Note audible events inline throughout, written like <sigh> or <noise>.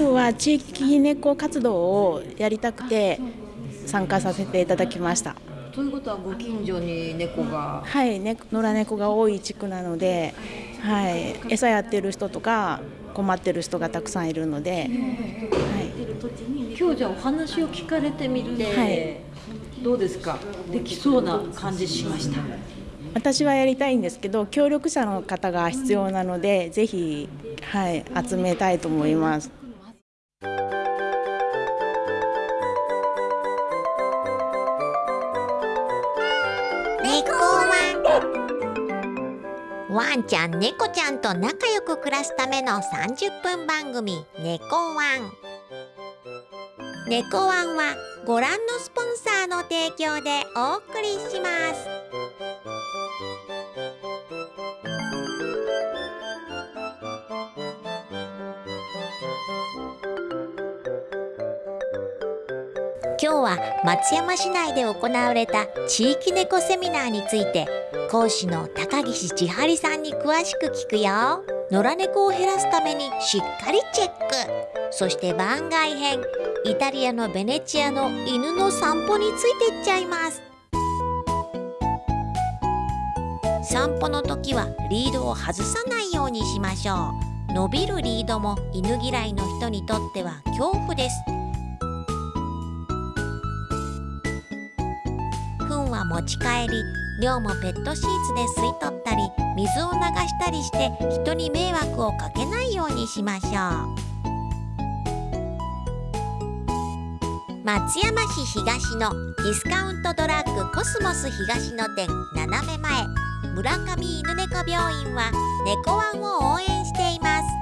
府は地域猫活動をやりたくて参加させていただきました。ということはご近所に猫が。はい、ね、野良猫が多い地区なので、はい、餌やってる人とか困ってる人がたくさんいるので、はい、今日じゃあお話を聞かれてみて、はい、どうですか？できそうな感じしました。私はやりたいんですけど協力者の方が必要なのでぜひ、はい、集めたいと思います。ワンちゃん猫ちゃんと仲良く暮らすための30分番組「猫ワン」猫ワンはご覧のスポンサーの提供でお送りします。今日は松山市内で行われた地域猫セミナーについて講師の高岸千春さんに詳しく聞くよ。野良猫を減らすためにしっかりチェック。そして番外編。イタリアのベネチアの犬の散歩についていっちゃいます。散歩の時はリードを外さないようにしましょう。伸びるリードも犬嫌いの人にとっては恐怖です。糞は持ち帰り量もペットシーツで吸い取ったり水を流したりして人に迷惑をかけないようにしましょう松山市東のディスカウントドラッグコスモス東の店斜め前村上犬猫病院は猫ワンを応援しています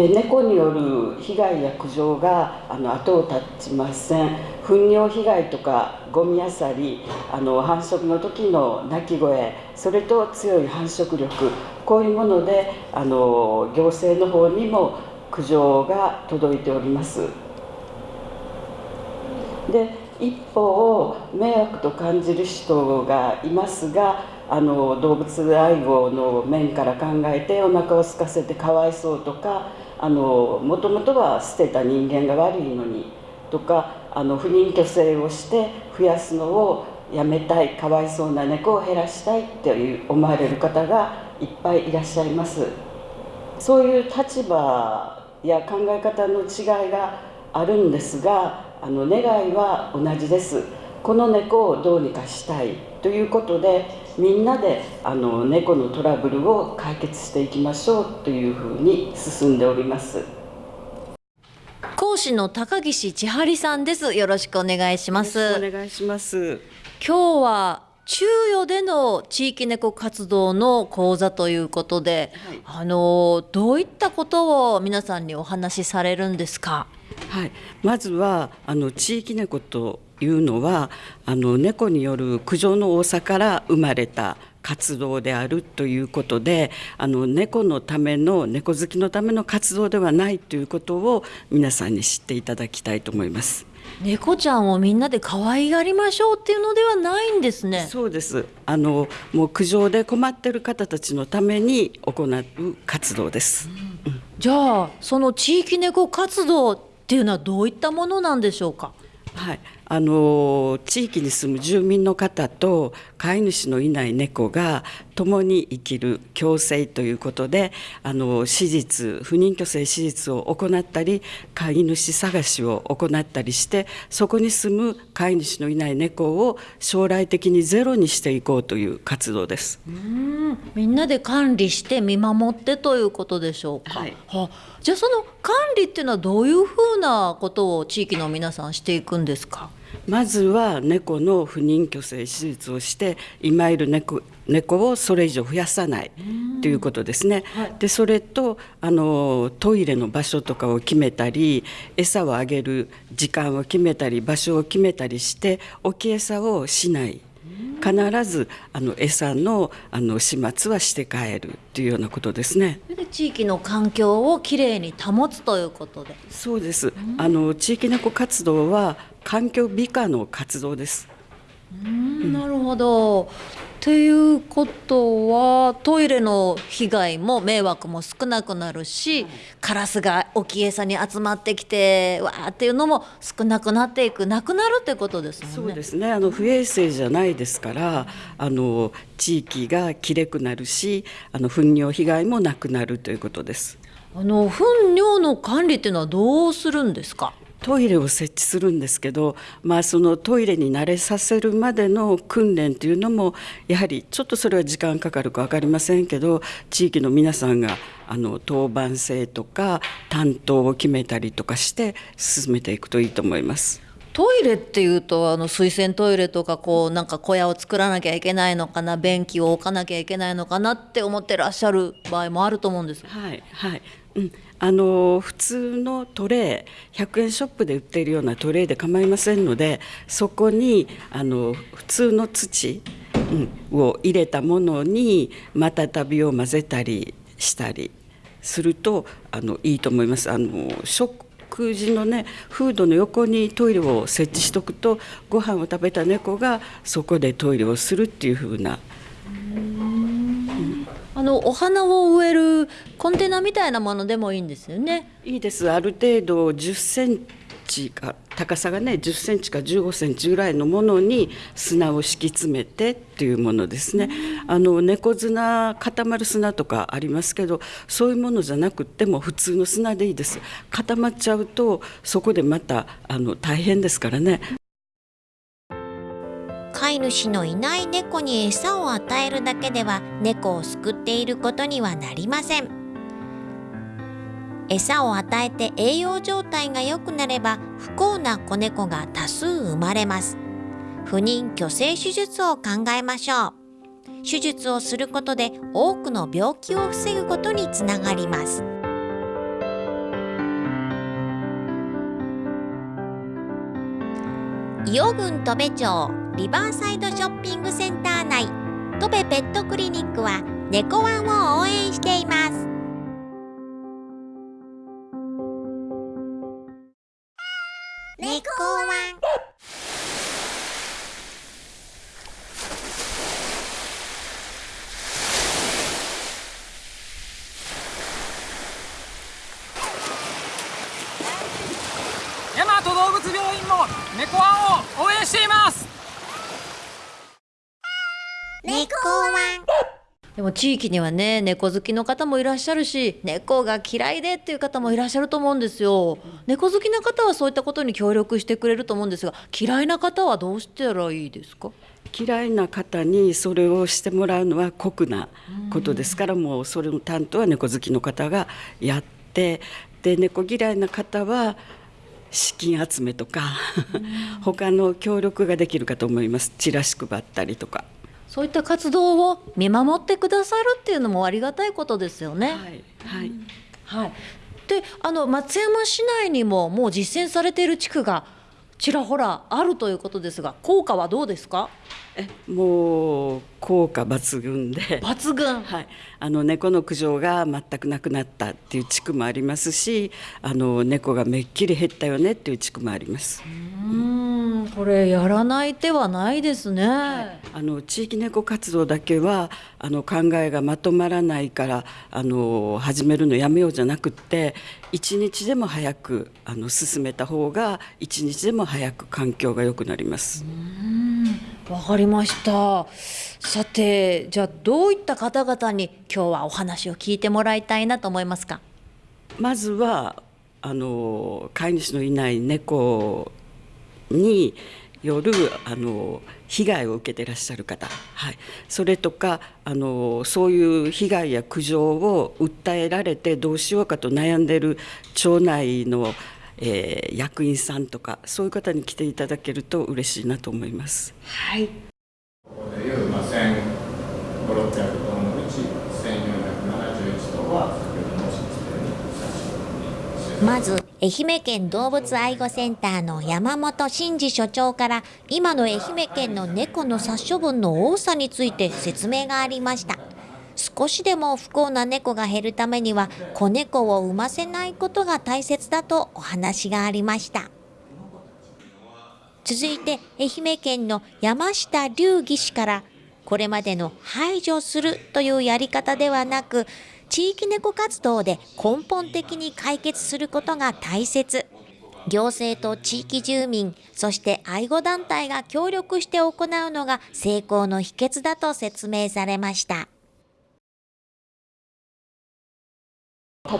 で猫による被害や苦情があの後を絶ちません。糞尿被害とかゴミあさりあの繁殖の時の鳴き声それと強い繁殖力こういうものであの行政の方にも苦情が届いております。で一方迷惑と感じる人がいますがあの動物愛護の面から考えてお腹を空かせてかわいそうとかもともとは捨てた人間が悪いのにとかあの不妊去勢をして増やすのをやめたいかわいそうな猫を減らしたいっていう思われる方がいっぱいいらっしゃいます。そういう立場や考え方の違いがあるんですがあの願いは同じです。この猫をどうにかしたい。ということでみんなであの猫のトラブルを解決していきましょうというふうに進んでおります。講師の高岸千春さんです。よろしくお願いします。お願いします。今日は中予での地域猫活動の講座ということで、はい、あのどういったことを皆さんにお話しされるんですか？はい、まずはあの地域猫というのはあの猫による苦情の多さから生まれた活動であるということであの猫のための猫好きのための活動ではないということを皆さんに知っていただきたいと思います。猫ちゃんをみんなで可愛がりましょうっていうのではないんですね。そうです。あのもう苦情で困ってる方たちのために行う活動です。うん、じゃあその地域猫活動っていうのはどういったものなんでしょうか？はい、あの地域に住む住民の方と飼い主のいない猫が共に生きる共生ということであの手術不妊去勢手術を行ったり飼い主探しを行ったりしてそこに住む飼い主のいない猫を将来的にゼロにしていこうという活動です。うん。みんなで管理して見守ってということでしょうか、はい、は。じゃあその管理っていうのはどういうふうなことを地域の皆さんしていくんですか？まずは猫の不妊去勢手術をして今いる猫猫をそれ以上増やさないということですね。はい、でそれとあのトイレの場所とかを決めたり餌をあげる時間を決めたり場所を決めたりして置き餌をしない。必ずあの餌のあの始末はして帰るというようなことですね。で地域の環境をきれいに保つということでそうですあの地域猫活動は環境美化の活動です。うんなるほど。っていうことはトイレの被害も迷惑も少なくなるし、カラスが置き餌に集まってきてわーっていうのも少なくなっていくなくなるってことですね。そうですね。あの不衛生じゃないですからあの地域がきれくなるしあの糞尿被害もなくなるということです。あの糞尿の管理っていうのはどうするんですか？トイレを設置するんですけど、まあ、そのトイレに慣れさせるまでの訓練というのもやはりちょっとそれは時間かかるか分かりませんけど地域の皆さんがあの当番制とか担当を決めたりとかして進めていくといいと思います。トイレっていうとあの水洗トイレとかこうなんか小屋を作らなきゃいけないのかな便器を置かなきゃいけないのかなって思ってらっしゃる場合もあると思うんです。はいはいうん、あの普通のトレー100円ショップで売っているようなトレーで構いませんのでそこにあの普通の土、を入れたものにまたたびを混ぜたりしたりするとあのいいと思います。あの食事のねフードの横にトイレを設置しとくとご飯を食べた猫がそこでトイレをするっていう風なあのお花を植えるコンテナみたいなものでもいいんですよね。いいですある程度10センチか高さがね10センチか15センチぐらいのものに砂を敷き詰めてっていうものですね。あの猫砂固まる砂とかありますけどそういうものじゃなくても普通の砂でいいです。固まっちゃうとそこでまたあの大変ですからね。飼い主のいない猫に餌を与えるだけでは猫を救っていることにはなりません。餌を与えて栄養状態が良くなれば不幸な子猫が多数生まれます。不妊去勢手術を考えましょう。手術をすることで多くの病気を防ぐことにつながります。伊予郡戸部町リバーサイドショッピングセンター内。戸部ペットクリニックは猫ワンを応援しています。猫ワン。大和動物病院も猫ワンを応援しています。でも地域にはね猫好きの方もいらっしゃるし猫が嫌いでっていう方もいらっしゃると思うんですよ。猫好きな方はそういったことに協力してくれると思うんですが嫌いな方はどうしたらいいですか？嫌いな方にそれをしてもらうのは酷なことですからもうそれの担当は猫好きの方がやってで猫嫌いな方は資金集めとか他の協力ができるかと思いますチラシ配ったりとか。そういった活動を見守ってくださるっていうのもありがたいことですよね。はい、はい。はい、であの松山市内にももう実践されている地区がちらほらあるということですが効果はどうですか？えもう効果抜群で。抜群。はい、あの猫の苦情が全くなくなったっていう地区もありますしあの猫がめっきり減ったよねっていう地区もあります。うんこれやらない手はないですね、あの地域猫活動だけはあの考えがまとまらないからあの始めるのやめようじゃなくって一日でも早くあの進めた方が一日でも早く環境が良くなります。わかりました。さてじゃあどういった方々に今日はお話を聞いてもらいたいなと思いますか？まずはあの飼い主のいない猫によるあの被害を受けていらっしゃる方、はい、それとかあのそういう被害や苦情を訴えられてどうしようかと悩んでいる町内の、えー役員さんとかそういう方に来ていただけると嬉しいなと思います。はいここでいう、まあ、1500、600頭のうち1471頭は先ほど申しましたように殺処分にまず愛媛県動物愛護センターの山本真二所長から今の愛媛県の猫の殺処分の多さについて説明がありました少しでも不幸な猫が減るためには子猫を産ませないことが大切だとお話がありました。続いて愛媛県の山下隆義士からこれまでの排除するというやり方ではなく地域猫活動で根本的に解決することが大切。行政と地域住民そして愛護団体が協力して行うのが成功の秘訣だと説明されました。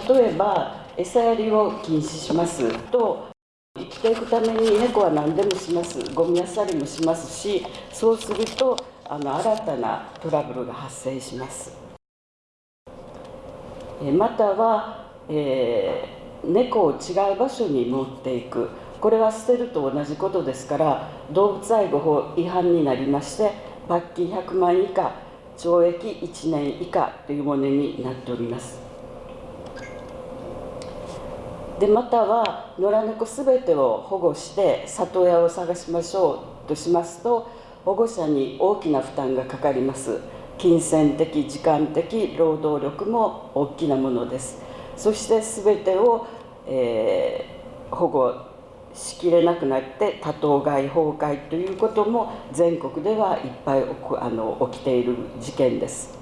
例えば餌やりを禁止しますと生きていくために猫は何でもします。ゴミ漁りもしますしそうするとあの新たなトラブルが発生します。または、えー、猫を違う場所に持っていく。これは捨てると同じことですから動物愛護法違反になりまして罰金100万以下懲役1年以下というものになっております。でまたは野良猫すべてを保護して里親を探しましょうとしますと保護者に大きな負担がかかります。金銭的時間的労働力も大きなものです。そして全てを、えー、保護しきれなくなって多頭飼い崩壊ということも全国ではいっぱいあの起きている事件です。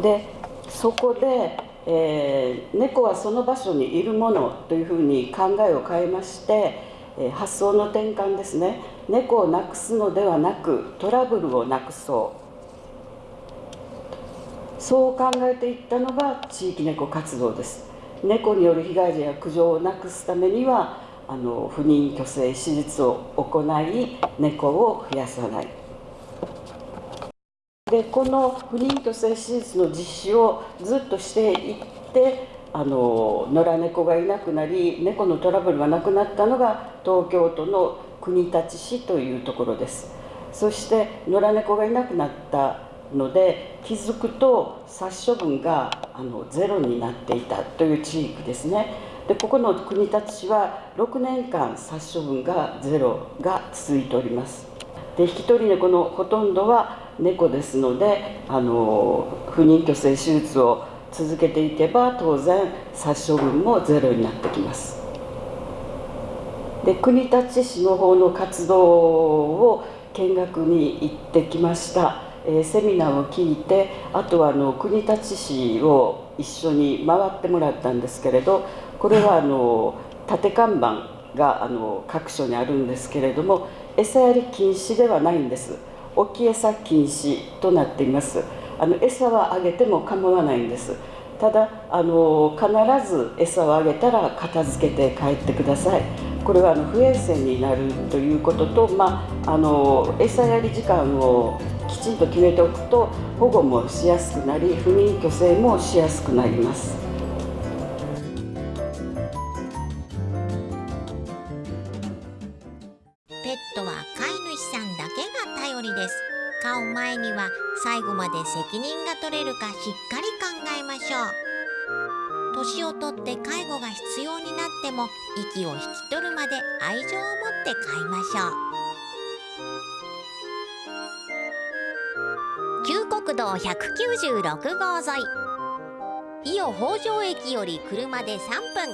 でそこでえー、猫はその場所にいるものというふうに考えを変えまして、えー、発想の転換ですね。猫をなくすのではなくトラブルをなくそう。そう考えていったのが地域猫活動です。猫による被害者や苦情をなくすためにはあの不妊去勢手術を行い猫を増やさない。でこの不妊去勢手術の実施をずっとしていってあの野良猫がいなくなり猫のトラブルがなくなったのが東京都の国立市というところです。そして野良猫がいなくなったので気づくと殺処分があのゼロになっていたという地域ですね。でここの国立市は6年間殺処分がゼロが続いております。で引き取り猫のほとんどは猫ですのであの不妊去勢手術を続けていけば当然殺処分もゼロになってきます。で国立市の方の活動を見学に行ってきました、えー、セミナーを聞いてあとはあの国立市を一緒に回ってもらったんですけれどこれはあの縦看板があの各所にあるんですけれども餌やり禁止ではないんです。置き餌禁止となっています。あの餌はあげても構わないんです。ただあの必ず餌をあげたら片付けて帰ってください。これはあの不衛生になるということと、まあ、あの餌やり時間をきちんと決めておくと保護もしやすくなり不妊去勢もしやすくなります。年をとって介護が必要になっても息を引き取るまで愛情を持って飼いましょう。旧国道196号沿い。伊予北条駅より車で3分。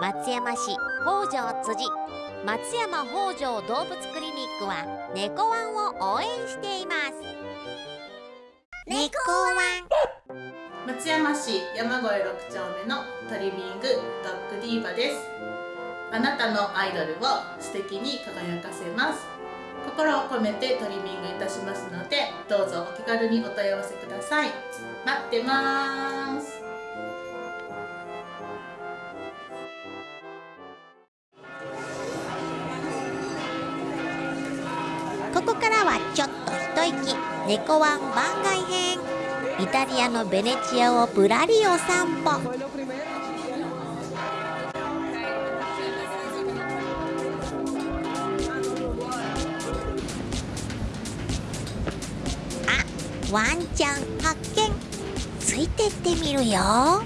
松山市北条辻。松山北条動物クリニックは猫ワンを応援しています。猫ワン松山市山越6丁目のトリミングドッグディーバです。あなたのアイドルを素敵に輝かせます。心を込めてトリミングいたしますのでどうぞお気軽にお問い合わせください。待ってます。ここからはちょっと一息。猫ワン番外編。イタリアのベネチアをぶらりお散歩。あワンちゃん発見。ついてってみるよ。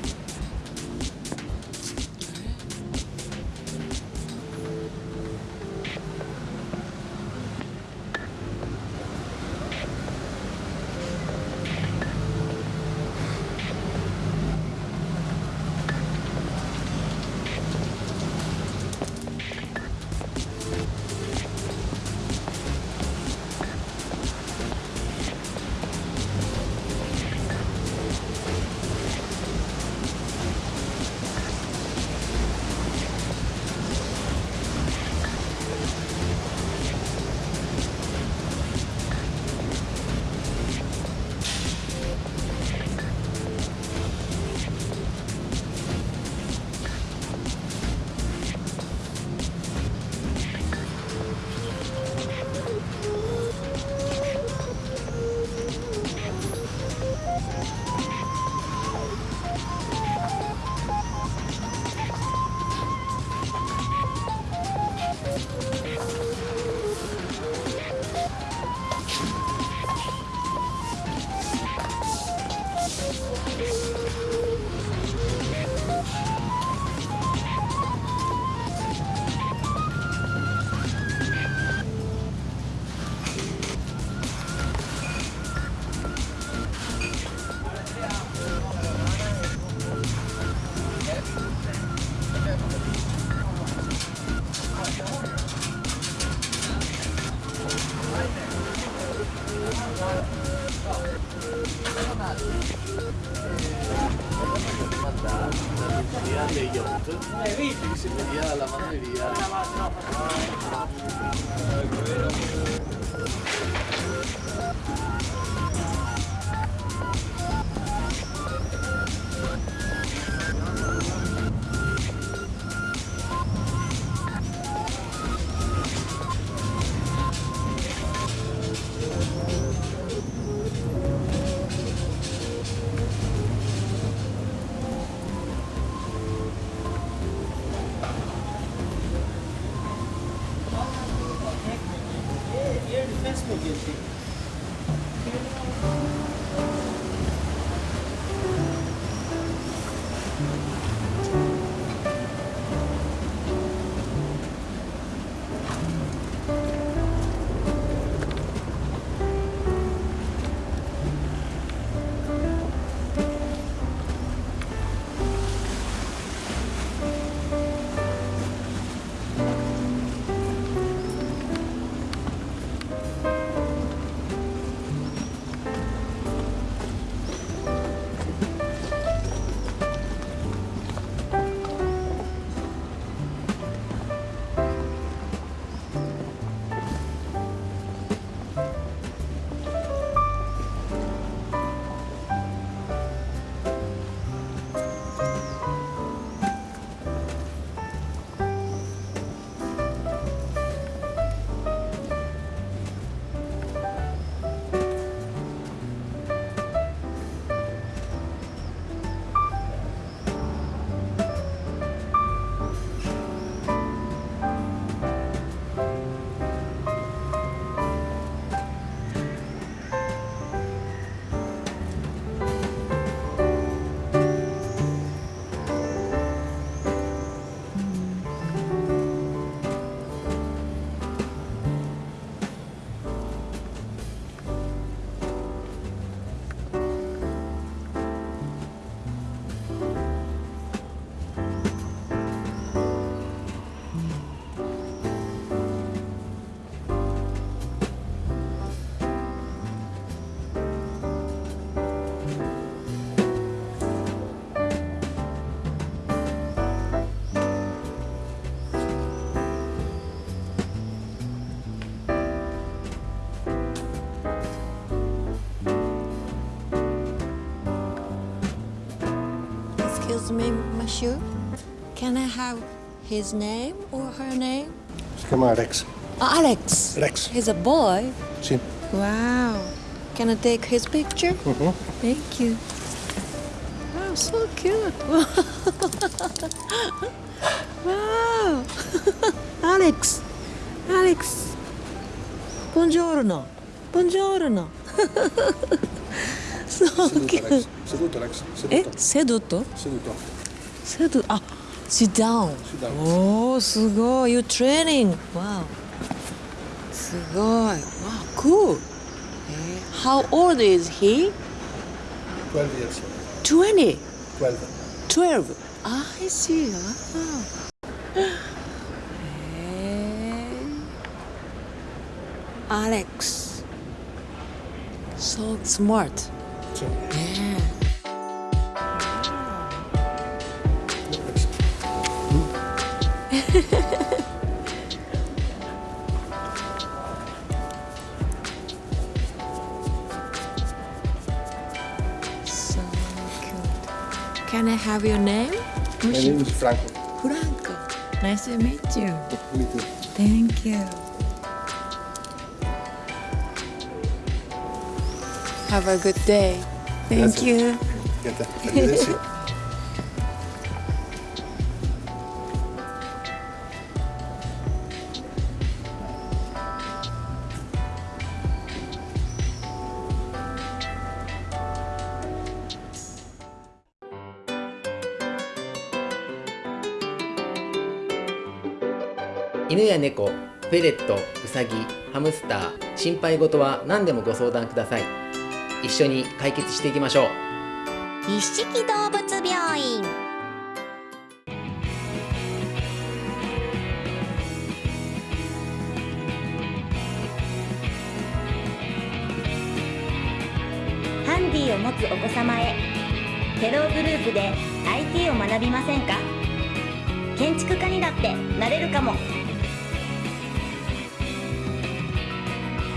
Monsieur. Can I have his name or her name? Si chiama Rex. Ah, Alex. Rex. He's a boy. Sì. Wow. Can I take his picture? Mhm. Thank you. Wow, so cute. <laughs> wow. <laughs> Alex. Alex. Buongiorno. Buongiorno. <laughs> so Seduto cute. Rex. Seduto Rex. Eh, Seduto. seduto? Seduto. Seduto. Ah, sit down. Sit down. Oh, すごい. You training. Wow. すごい. Wow, cool. Eh, How old is he? 12 years. 20. 12. 12. Ah, I see. Ah. Eh, Alex. So smart. Sì. Yeah. So cute. Can I have your name? My name is Franco. Franco. Nice to meet you. Me too. Thank you. Have a good day. Thank Grazie. you. <laughs> 犬や猫、フェレット、ウサギ、ハムスター、心配事は何でもご相談ください。一緒に解決していきましょう。一色動物病院ハンディを持つお子様へフェログループで IT を学びませんか？建築家にだってなれるかも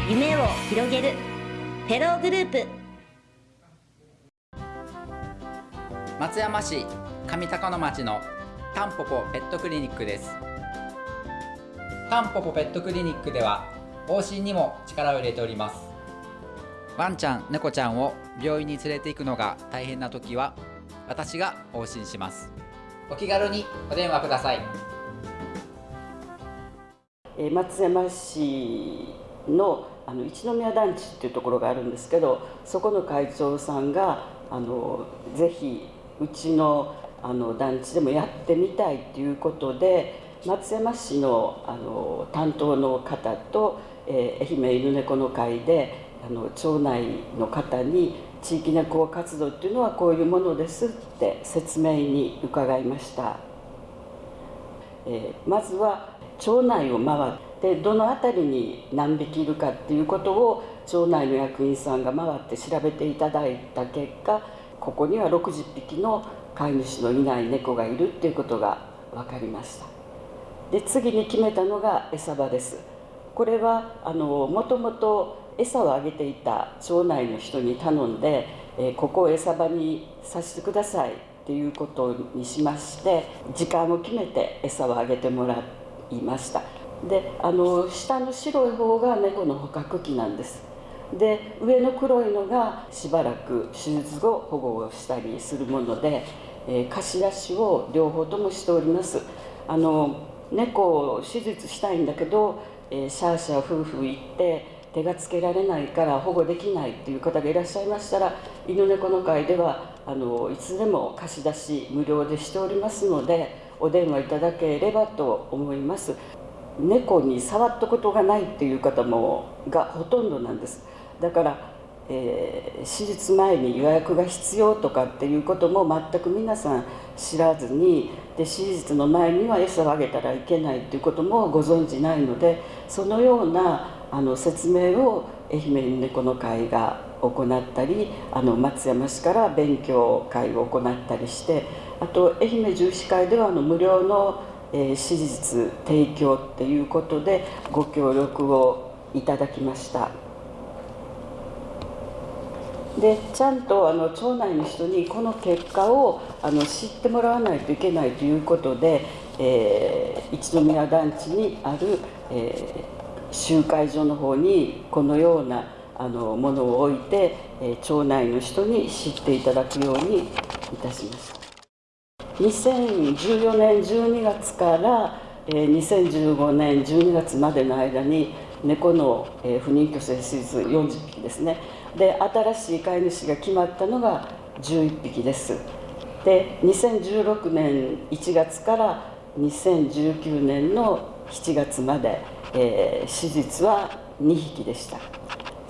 夢を広げる。フェローグループ。松山市上高野町のタンポポペットクリニックです。タンポポペットクリニックでは往診にも力を入れております。ワンちゃん猫ちゃんを病院に連れて行くのが大変な時は私が往診します。お気軽にお電話ください。えー松山市のあの一宮団地っていうところがあるんですけどそこの会長さんがあのぜひうちのあの団地でもやってみたいっていうことで松山市のあの担当の方と、えー愛媛犬猫の会であの町内の方に地域猫活動っていうのはこういうものですって説明に伺いました。えーまずは町内を回ってでどの辺りに何匹いるかっていうことを町内の役員さんが回って調べていただいた結果ここには60匹の飼い主のいない猫がいるっていうことが分かりました。で次に決めたのが餌場です。これはあのもともと餌をあげていた町内の人に頼んで、えここを餌場にさせてくださいっていうことにしまして時間を決めて餌をあげてもらいました。であの下の白い方が猫の捕獲器なんです。で上の黒いのがしばらく手術後保護をしたりするもので、えー貸し出しを両方ともしております。あの猫を手術したいんだけど、えーシャーシャー夫婦行って手がつけられないから保護できないっていう方がいらっしゃいましたら犬猫の会ではあのいつでも貸し出し無料でしておりますのでお電話いただければと思います。猫に触ったことがないっていう方もがほとんどなんです。だから、えー手術前に予約が必要とかっていうことも全く皆さん知らずにで手術の前には餌をあげたらいけないっていうこともご存じないのでそのようなあの説明を愛媛猫の会が行ったりあの松山市から勉強会を行ったりしてあと愛媛重視会ではあの無料の、えー手術提供っていうことでご協力をいただきました。でちゃんとあの町内の人にこの結果をあの知ってもらわないといけないということで、えー一宮団地にある、えー集会所の方にこのようなあのものを置いて、えー町内の人に知っていただくようにいたしました2014年12月から、2015年12月までの間に猫の、不妊去勢手術40匹ですね。で新しい飼い主が決まったのが11匹です。で2016年1月から2019年の7月まで、えー手術は2匹でした。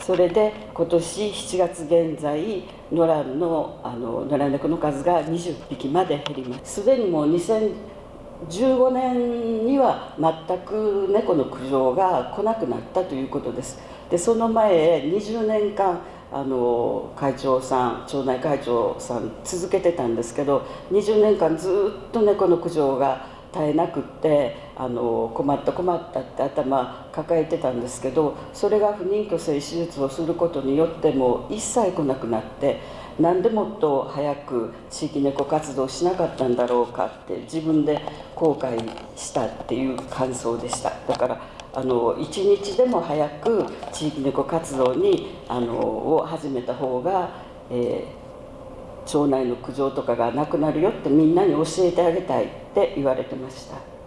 それで今年7月現在野良のあの野良猫の数が20匹まで減ります。すでにもう2015年には全く猫の苦情が来なくなったということです。でその前20年間あの会長さん町内会長さん続けてたんですけど20年間ずっと猫の苦情が絶えなくってあの困った困ったって頭抱えてたんですけどそれが不妊去勢手術をすることによっても一切来なくなってなんでもっと早く地域猫活動しなかったんだろうかって自分で後悔したっていう感想でした。だからあの一日でも早く地域猫活動にあのを始めた方が、えー町内の苦情とかがなくなるよってみんなに教えてあげたい。って言われてました。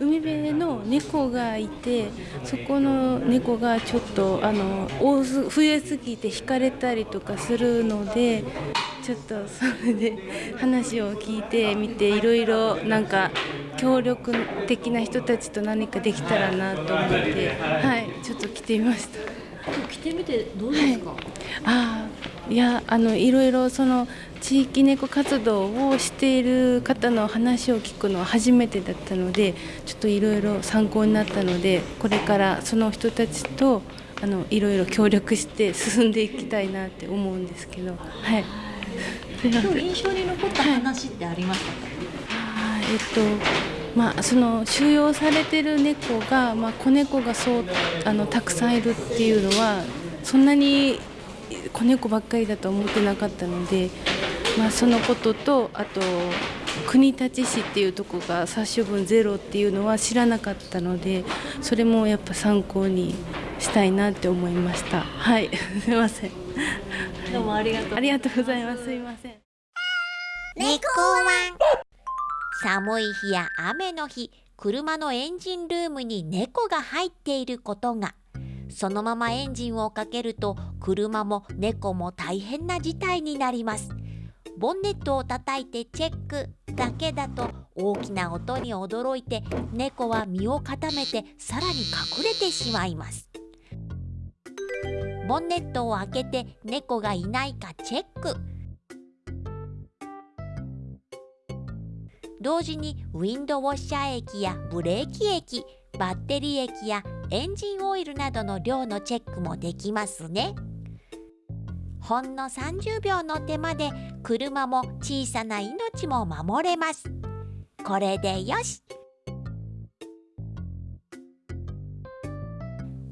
海辺の猫がいてそこの猫がちょっとあの多す増えすぎて惹かれたりとかするのでちょっとそれで <laughs> 話を聞いてみていろいろなんか協力的な人たちと何かできたらなと思ってはいちょっと来てみました。来てみてどうですか、ああいやあのいろいろその地域猫活動をしている方の話を聞くのは初めてだったのでちょっといろいろ参考になったのでこれからその人たちとあのいろいろ協力して進んでいきたいなって思うんですけど。はい。今日印象に残った話ってありましたか、あーえっとまあその収容されてる猫が、まあ、子猫がそうあのたくさんいるっていうのはそんなに子猫ばっかりだと思ってなかったので、まあ、そのこととあと国立市っていうとこが殺処分ゼロっていうのは知らなかったのでそれもやっぱ参考にしたいなって思いました。はい。<laughs> すいません。どうもありがとう。ありがとうございます。すいません。猫ワン。寒い日や雨の日車のエンジンルームに猫が入っていることが。そのままエンジンをかけると車も猫も大変な事態になりますボンネットを叩いてチェックだけだと大きな音に驚いて猫は身を固めてさらに隠れてしまいます。ボンネットを開けて猫がいないかチェック。同時にウィンドウォッシャー液やブレーキ液バッテリー液やエンジンオイルなどの量のチェックもできますね。ほんの30秒の手間で車も小さな命も守れます。これでよし。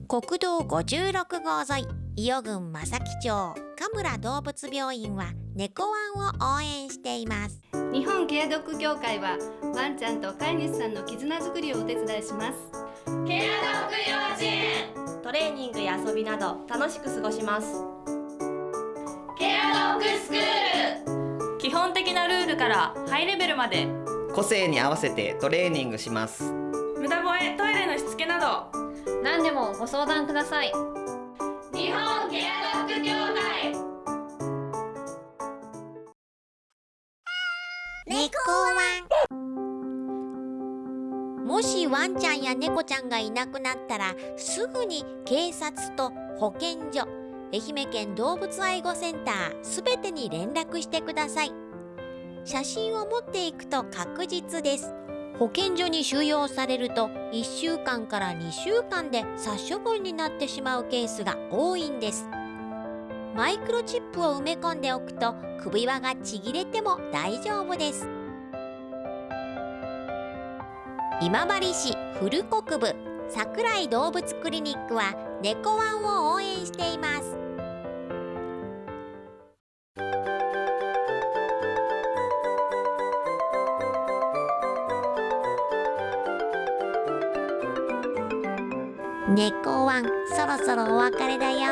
国道56号沿い伊予郡正木町神村動物病院は猫ワンを応援しています。日本ケアドッグ協会はワンちゃんと飼い主さんの絆づくりをお手伝いします。ケアドッグ幼稚園。トレーニングや遊びなど楽しく過ごしますケアドッグスクール。基本的なルールからハイレベルまで。個性に合わせてトレーニングします。無駄吠えトイレのしつけなど。何でもご相談ください。日本ケアドッグ協会。猫ワンもしワンちゃんや猫ちゃんがいなくなったらすぐに警察と保健所愛媛県動物愛護センターすべてに連絡してください。写真を持っていくと確実です。保健所に収容されると1週間から2週間で殺処分になってしまうケースが多いんです。マイクロチップを埋め込んでおくと首輪がちぎれても大丈夫です。今治市古国部。桜井動物クリニックは猫ワンを応援しています猫ワンそろそろお別れだよ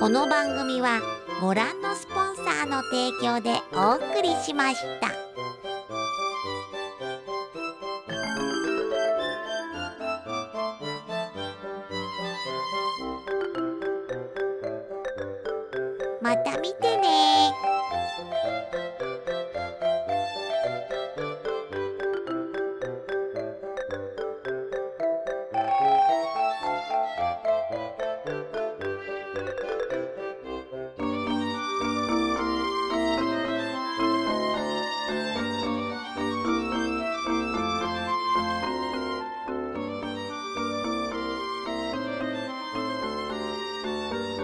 この番組はご覧のスポンサーの提供でお送りしました。